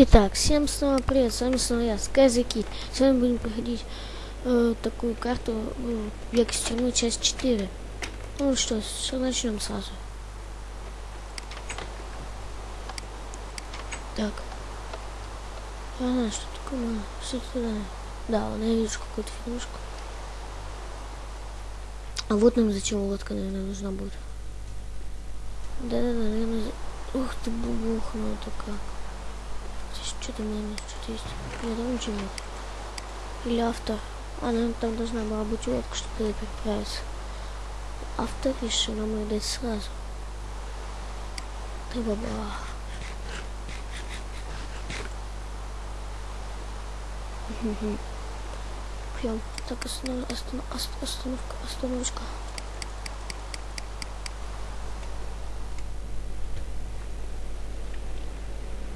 Итак, всем снова привет, с вами снова я, Скайзаки. Сегодня будем проходить э, такую карту э, тюрьмы, часть 4. Ну что, что начнем сразу. Так. Ага, что такое? Что туда? Да, вон я вижу какую-то фигнушку. А вот нам зачем лодка, наверное, нужна будет. Да-да-да, наверное... Ух ты, бубухнула такая. Что-то, наверное, что-то есть. Нет, там ничего нет. Или автор. А, наверное, там должна была быть лодка, чтобы туда переправиться. Автор решил нам ее дать сразу. Ты баба. Пьем. Так, останов... останов... ост- остановка, остановочка.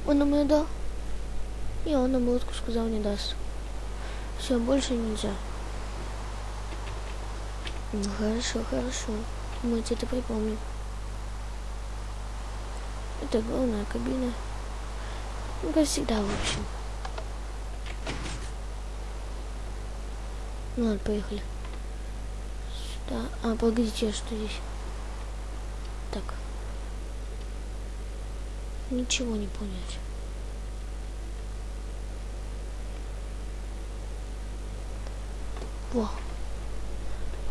Он нам ее дал? И он нам лодку сказал не даст. Все, больше нельзя. Ну, хорошо, хорошо. Мы это припомним. Это главная кабина. Ну, как всегда, в общем. Ну, ладно, поехали. Сюда. А, погодите, что здесь? Так. Ничего не понять. Во.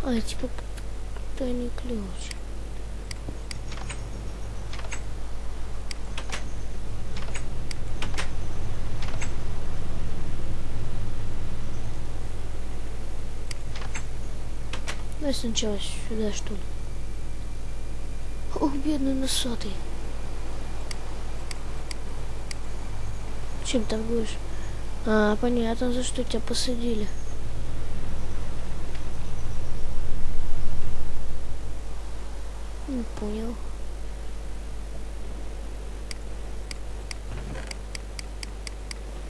А, типа тайный ключ. Давай сначала сюда, что ли. Ох, бедный носатый. Чем торгуешь? А, понятно, за что тебя посадили. Понял.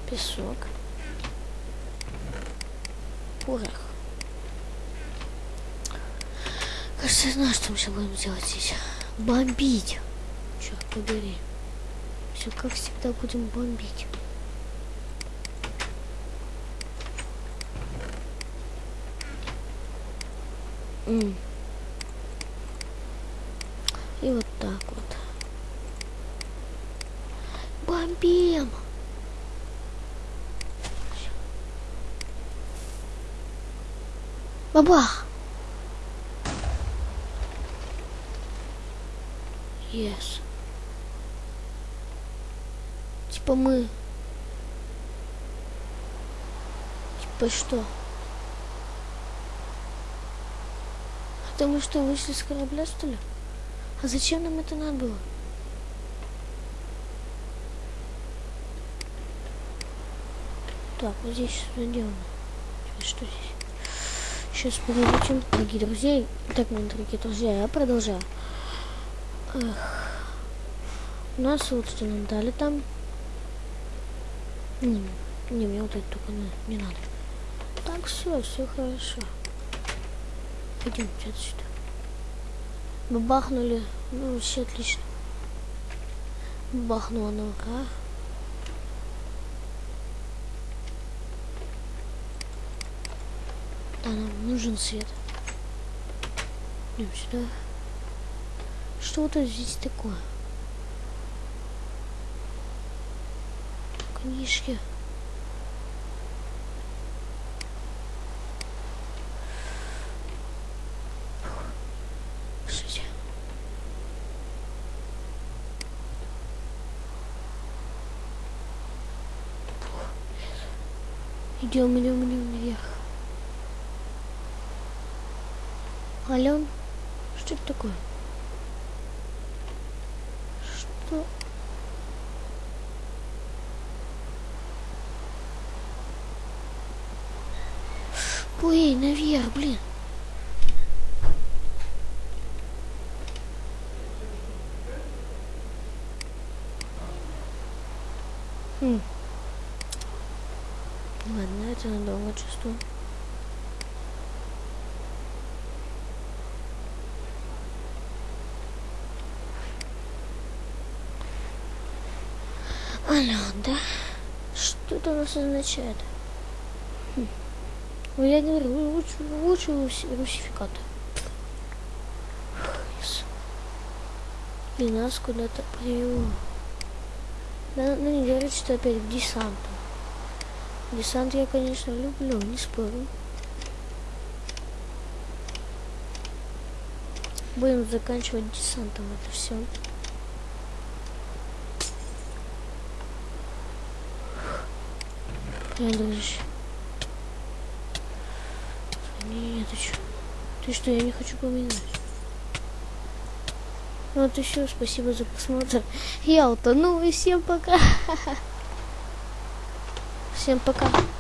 Песок. Порох. Кажется, я знаю, что мы сейчас будем делать здесь. Бомбить. Черт побери. Все как всегда будем бомбить. М. И вот так вот. Бомбим! Бабах! Yes. Типа мы... Типа что? Это мы что, вышли с корабля, что ли? А зачем нам это надо было? Так, вот здесь что. Теперь что здесь? Сейчас подойдем, дорогие друзья. Так, мои дорогие друзья, я продолжаю. Эх. У нас вот что нам дали там. Не, не мне вот это только не, не надо. Так, все, все хорошо. Пойдемте отсюда. Бабахнули. Ну, все отлично. Бахнула нога. Да, нам нужен свет. Идем сюда. Что вот здесь такое? Книжки. Идем, идем, идем наверх. Ален, что это такое? Что? Ой, наверх, блин. Хм. Ладно, это надолго чувствую. Алло, да? что это у нас означает? Хм. Ну, я говорю, лучше, лучше руси, русификаты. Yes. И нас куда-то привело. Да, ну не говорит, что опять к десанту. Десант я, конечно, люблю, не спорю. Будем заканчивать десантом это все. Я. Нет, ты что? Ты что, я не хочу поминать. Вот еще спасибо за просмотр. Я утону и всем пока. Всем пока.